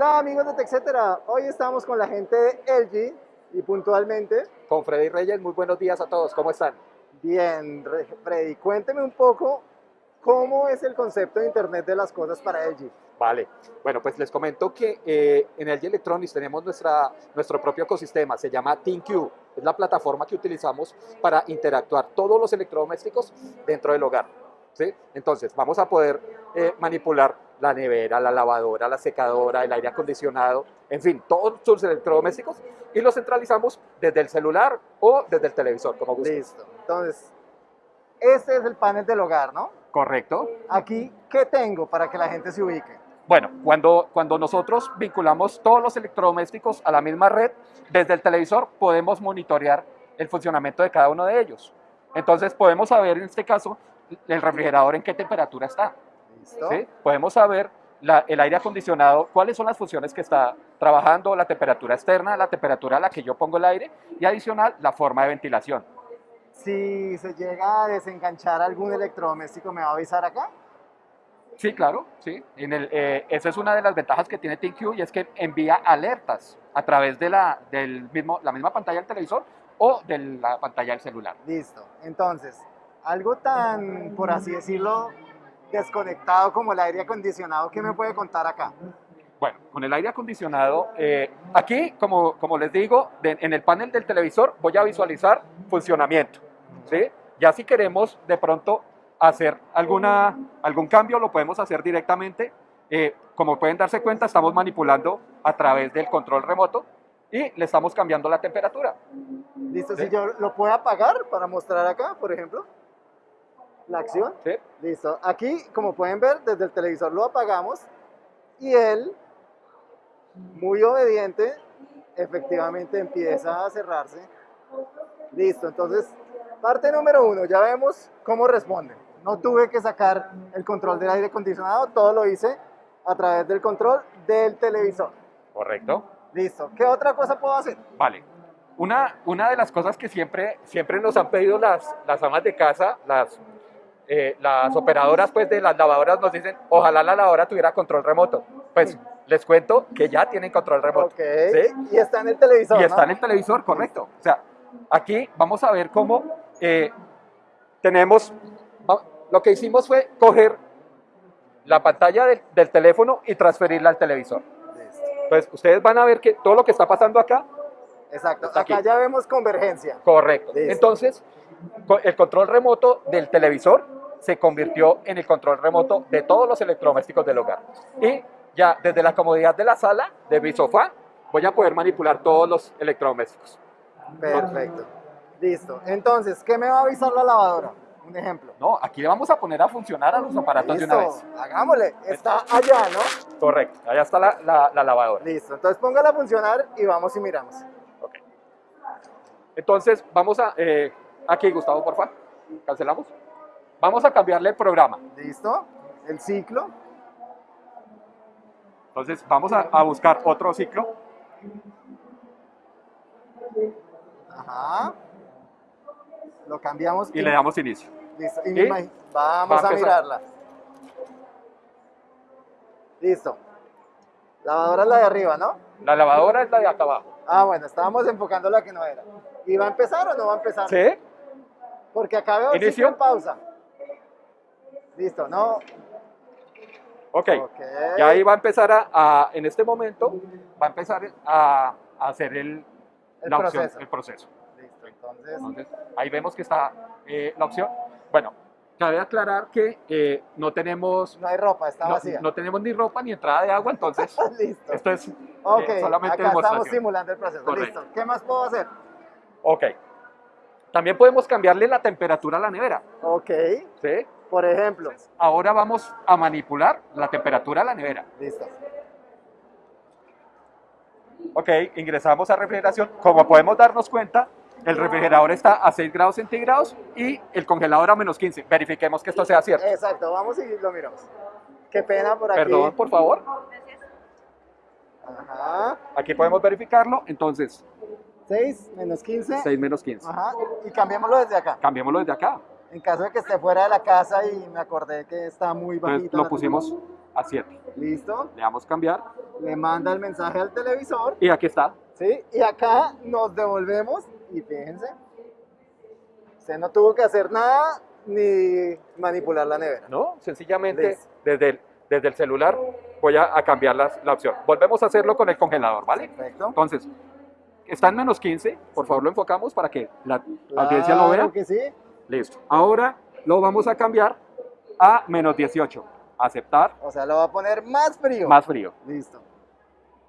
Hola amigos de TechCetera, hoy estamos con la gente de LG y puntualmente... Con Freddy Reyes, muy buenos días a todos, ¿cómo están? Bien, Freddy, cuénteme un poco cómo es el concepto de Internet de las cosas para LG. Vale, bueno, pues les comento que eh, en LG Electronics tenemos nuestra, nuestro propio ecosistema, se llama ThinQ, es la plataforma que utilizamos para interactuar todos los electrodomésticos dentro del hogar. ¿sí? Entonces, vamos a poder eh, manipular la nevera, la lavadora, la secadora, el aire acondicionado, en fin, todos sus electrodomésticos y los centralizamos desde el celular o desde el televisor, como guste. Listo. Entonces, este es el panel del hogar, ¿no? Correcto. Aquí, ¿qué tengo para que la gente se ubique? Bueno, cuando, cuando nosotros vinculamos todos los electrodomésticos a la misma red, desde el televisor podemos monitorear el funcionamiento de cada uno de ellos. Entonces podemos saber en este caso el refrigerador en qué temperatura está. Podemos saber el aire acondicionado, cuáles son las funciones que está trabajando, la temperatura externa, la temperatura a la que yo pongo el aire y adicional la forma de ventilación. Si se llega a desenganchar algún electrodoméstico, ¿me va a avisar acá? Sí, claro, sí. En el, eh, esa es una de las ventajas que tiene ThinQ y es que envía alertas a través de la, del mismo, la misma pantalla del televisor o de la pantalla del celular. Listo. Entonces, algo tan, por así decirlo, desconectado como el aire acondicionado, ¿qué me puede contar acá? Bueno, con el aire acondicionado, eh, aquí, como, como les digo, en el panel del televisor voy a visualizar funcionamiento. ¿sí? Ya si queremos de pronto hacer alguna, algún cambio, lo podemos hacer directamente. Eh, como pueden darse cuenta, estamos manipulando a través del control remoto y le estamos cambiando la temperatura. Listo, si yo lo puedo apagar para mostrar acá, por ejemplo la acción. Sí. Listo. Aquí, como pueden ver, desde el televisor lo apagamos y él, muy obediente, efectivamente empieza a cerrarse. Listo. Entonces, parte número uno, ya vemos cómo responde. No tuve que sacar el control del aire acondicionado, todo lo hice a través del control del televisor. Correcto. Listo. ¿Qué otra cosa puedo hacer? Vale. Una, una de las cosas que siempre, siempre nos han pedido las, las amas de casa, las eh, las operadoras pues, de las lavadoras nos dicen, ojalá la lavadora tuviera control remoto. Pues les cuento que ya tienen control remoto. ¿sí? Y está en el televisor. Y está en el televisor, correcto. O sea, aquí vamos a ver cómo eh, tenemos, lo que hicimos fue coger la pantalla del, teléfono y transferirla al televisor. Pues ustedes van a ver que todo lo que está pasando acá. Exacto, acá ya vemos convergencia. Correcto. Entonces, el control remoto del televisor se convirtió en el control remoto de todos los electrodomésticos del hogar. Y ya desde la comodidad de la sala, de mi sofá, voy a poder manipular todos los electrodomésticos. Perfecto. Listo. Entonces, ¿qué me va a avisar la lavadora? Un ejemplo. No, aquí le vamos a poner a funcionar a los aparatos de una vez. Hagámosle. Está allá, ¿no? Correcto. Allá está la, lavadora. Listo. Entonces póngala a funcionar y vamos y miramos. Ok. Entonces, vamos a... Eh, aquí, Gustavo, por favor. Cancelamos. Vamos a cambiarle el programa. ¿Listo? El ciclo. Entonces vamos a, buscar otro ciclo. Ajá. Lo cambiamos. Y, le damos inicio. Listo. vamos a, mirarla. Listo. Lavadora es la de arriba, ¿no? La lavadora es la de acá abajo. Ah, bueno, estábamos enfocando la que no era. ¿Y va a empezar o no va a empezar? Sí. Porque acá veo Inicio. en pausa. Listo, ¿no? Ok, ya ahí va a empezar a, en este momento, va a empezar a, hacer el, el, la proceso. Opción, el proceso. Listo, entonces... ahí vemos que está eh, la opción. Bueno, cabe aclarar que eh, no tenemos... No hay ropa, está vacía. No tenemos ni ropa ni entrada de agua, entonces Listo. esto es eh, okay, solamente acá estamos simulando el proceso. Listo. ¿Qué más puedo hacer? Ok. También podemos cambiarle la temperatura a la nevera. Ok. ¿Sí? Por ejemplo. Ahora vamos a manipular la temperatura de la nevera. Listo. Ok, ingresamos a refrigeración. Como podemos darnos cuenta, el refrigerador está a 6 grados centígrados y el congelador a menos 15. Verifiquemos que esto sea cierto. Exacto, vamos y lo miramos. Qué pena por aquí. Perdón, por favor. Ajá. Aquí podemos verificarlo. Entonces, 6 menos 15. 6 menos 15. Ajá. Y cambiémoslo desde acá. Cambiémoslo desde acá. En caso de que esté fuera de la casa y me acordé que está muy bajito. lo pusimos a 7. ¿Listo? Le damos cambiar Le manda el mensaje al televisor, y aquí está. ¿sí? Y acá nos devolvemos y fíjense, usted no tuvo que hacer nada ni manipular la nevera. ¿no? Sencillamente Listo. desde el, desde el celular voy a, a cambiar las- la opción. Volvemos a hacerlo con el congelador, ¿vale? Perfecto. Entonces, está en menos 15, por favor lo enfocamos para que la audiencia lo Claro vea. que sí. Listo. Ahora lo vamos a cambiar a menos 18. Aceptar, O sea, lo va a poner más frío. más frío. Listo.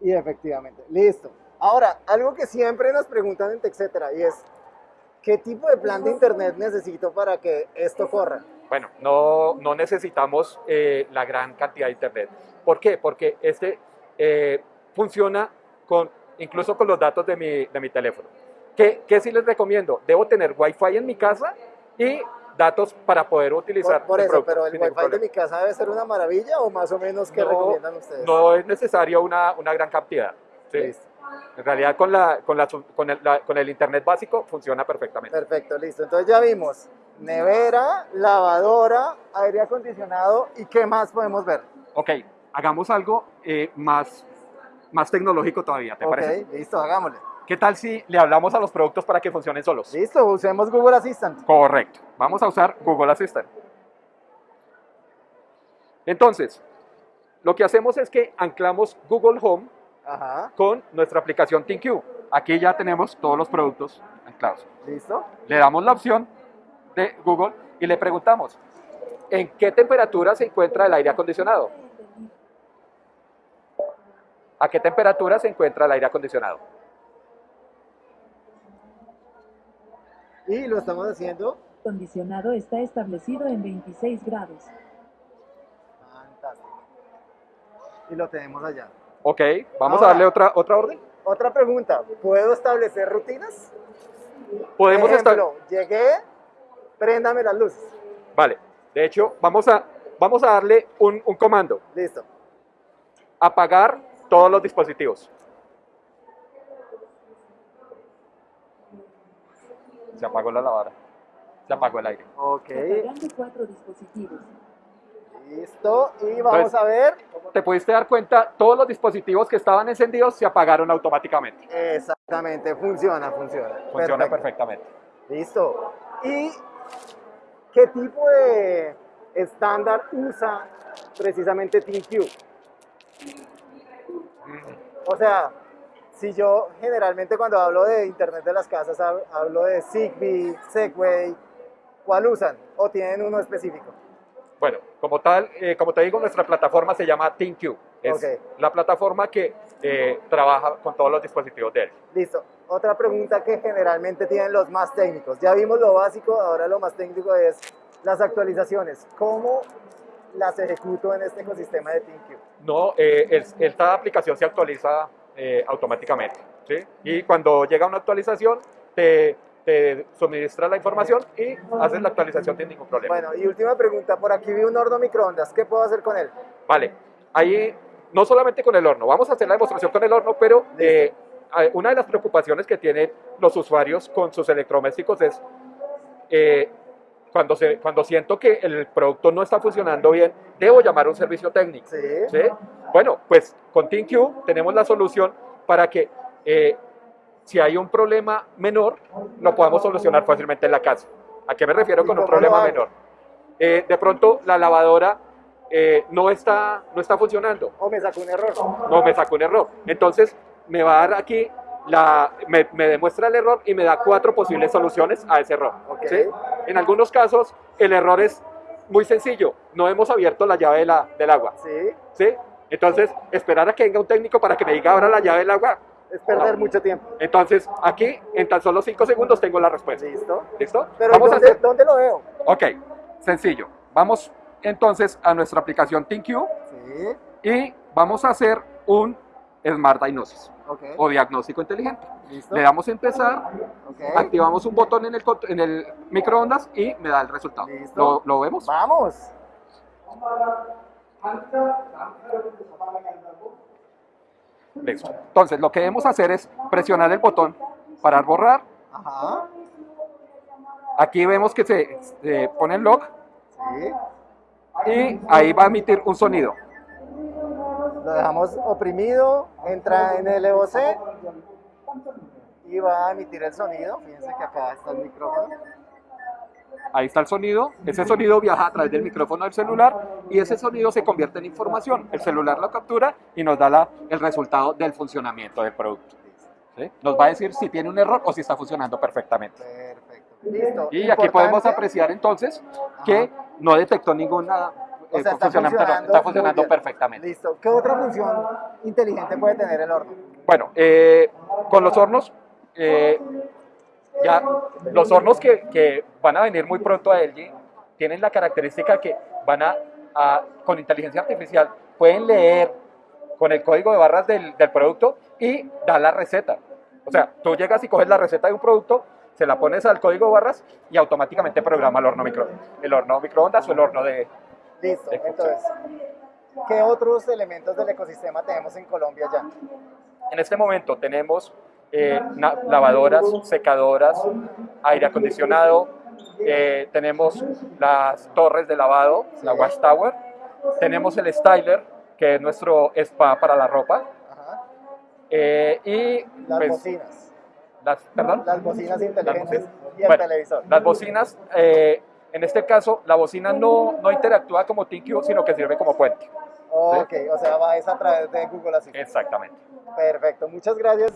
Y efectivamente, listo. Ahora, algo que siempre nos preguntan en TechCetera y es, ¿qué tipo de plan de internet necesito para que esto corra? Bueno, no, no necesitamos eh, la gran cantidad de internet. ¿Por qué? Porque este eh, funciona con, incluso con los datos de mi, de mi teléfono. ¿Qué, ¿Qué sí les recomiendo? Debo tener Wi-Fi en mi casa y datos para poder utilizar Por, por eso, producto pero el Wi-Fi de problema. mi casa debe ser una maravilla o más o menos qué No, recomiendan ustedes. No es necesario una, una gran cantidad. ¿sí? Listo. En realidad con, la, con, la, con, el, la- con el internet básico funciona perfectamente. Perfecto, listo. Entonces ya vimos nevera, lavadora, aire acondicionado y qué más podemos ver. Ok, hagamos algo eh, más, más tecnológico todavía, ¿te ok, parece? listo, hagámosle. ¿Qué tal si le hablamos a los productos para que funcionen solos? Listo, usemos Google Assistant. Correcto. Vamos a usar Google Assistant. Entonces, lo que hacemos es que anclamos Google Home Ajá, con nuestra aplicación ThinQ. Aquí ya tenemos todos los productos anclados. listo. Le damos la opción de Google y le preguntamos, ¿en qué temperatura se encuentra el aire acondicionado? ¿A qué temperatura se encuentra el aire acondicionado? Y lo estamos haciendo. Condicionado está establecido en 26 grados. Fantástico. Y lo tenemos allá. Ok, vamos Ahora- a darle otra, otra orden. Otra pregunta, ¿puedo establecer rutinas? Podemos estar... Ejemplo, llegué, préndame las luces. Vale, de hecho, vamos a, vamos a darle un, un comando. Listo. Apagar todos los dispositivos. Se apagó la lavadora. Se apagó el aire. Ok, cuatro dispositivos. listo. Y vamos Entonces- a ver. Te pudiste dar cuenta, todos los dispositivos que estaban encendidos se apagaron automáticamente. Exactamente, funciona, funciona. Funciona Perfecto. perfectamente. Listo. ¿Y qué tipo de estándar usa precisamente TeamQ? O sea, si yo generalmente cuando hablo de Internet de las casas hab- hablo de Zigbee, Segway, ¿cuál usan? ¿O tienen uno específico? Bueno, como tal, eh, como te digo, nuestra plataforma se llama ThinQ. Es la plataforma que eh, trabaja con todos los dispositivos de él. Listo. Otra pregunta que generalmente tienen los más técnicos. Ya vimos lo básico, ahora lo más técnico es las actualizaciones. ¿Cómo las ejecuto en este ecosistema de TeamQ? No, eh, el- esta aplicación se actualiza eh, automáticamente. ¿sí? Y cuando llega una actualización, te, te suministra la información y haces la actualización sin ningún problema. Bueno, y última pregunta. Por aquí vi un horno microondas. ¿Qué puedo hacer con él? Vale, ahí no solamente con el horno, vamos a hacer la demostración con el horno, pero eh, una de las preocupaciones que tienen los usuarios con sus electrodomésticos es eh, cuando, se, cuando siento que el producto no está funcionando bien, debo llamar a un servicio técnico. Sí. ¿sí? Bueno, pues con ThinQ tenemos la solución para que eh, si hay un problema menor, lo podamos solucionar fácilmente en la casa. ¿A qué me refiero ¿Y con un problema menor? Eh, de pronto la lavadora eh, no, está, no está funcionando, ¿O me sacó un error? no me sacó un error. Entonces me va a dar aquí, la, me, me demuestra el error y me da cuatro posibles soluciones a ese error. Ok. ¿sí? En algunos casos el error es muy sencillo, no hemos abierto la llave de la- del agua. Sí. ¿sí? Entonces, esperar a que venga un técnico para que me diga ahora la llave del agua. Es perder No. mucho tiempo. Entonces, aquí, en tan solo 5 segundos, tengo la respuesta. Listo. ¿Listo? Pero Vamos a ¿dónde, hacer. ¿dónde lo veo? Ok, sencillo. Vamos entonces a nuestra aplicación ThinQ Sí. y vamos a hacer un Smart Diagnosis O diagnóstico inteligente. Listo. Le damos a empezar, activamos un botón en el, cont- en el microondas y me da el resultado. Listo. ¿Lo, lo vemos? Vamos. Listo. Entonces, lo que debemos hacer es presionar el botón para borrar. Ajá. Aquí vemos que se, se pone el lock Sí. y ahí va a emitir un sonido. Lo dejamos oprimido, entra en el EOC y va a emitir el sonido. Fíjense que acá está el micrófono. Ahí está el sonido, ese sonido viaja a través del micrófono del celular y ese sonido se convierte en información. El celular lo captura y nos da la- el resultado del funcionamiento del producto. ¿sí? Nos va a decir si tiene un error o si está funcionando perfectamente. Perfecto. Listo. Y aquí podemos apreciar entonces que no detectó ninguna O eh, sea, está funcionamiento, no, funcionando está funcionando perfectamente. Listo. ¿Qué otra función inteligente puede tener el horno? Bueno, eh, con los hornos, eh, ya los hornos que, que van a venir muy pronto a LG tienen la característica que van a, a- con inteligencia artificial, pueden leer con el código de barras del, del producto y dar la receta. O sea, tú llegas y coges la receta de un producto, se la pones al código de barras y automáticamente programa el horno microondas. El horno microondas o el horno de, Listo. Entonces, ¿qué otros elementos del ecosistema tenemos en Colombia ya? En este momento tenemos eh, lavadoras, secadoras, aire acondicionado, eh, tenemos las torres de lavado, la wash tower, tenemos el styler, que es nuestro spa para la ropa, Ajá. eh, y Las pues, bocinas. las, perdón, Las bocinas inteligentes bocinas. y el Bueno, televisor. las bocinas, en este caso, la bocina no, no interactúa como ThinQ, sino que sirve como puente. Ok, o sea, va es a través de Google Assistant. Exactamente. Perfecto, muchas gracias.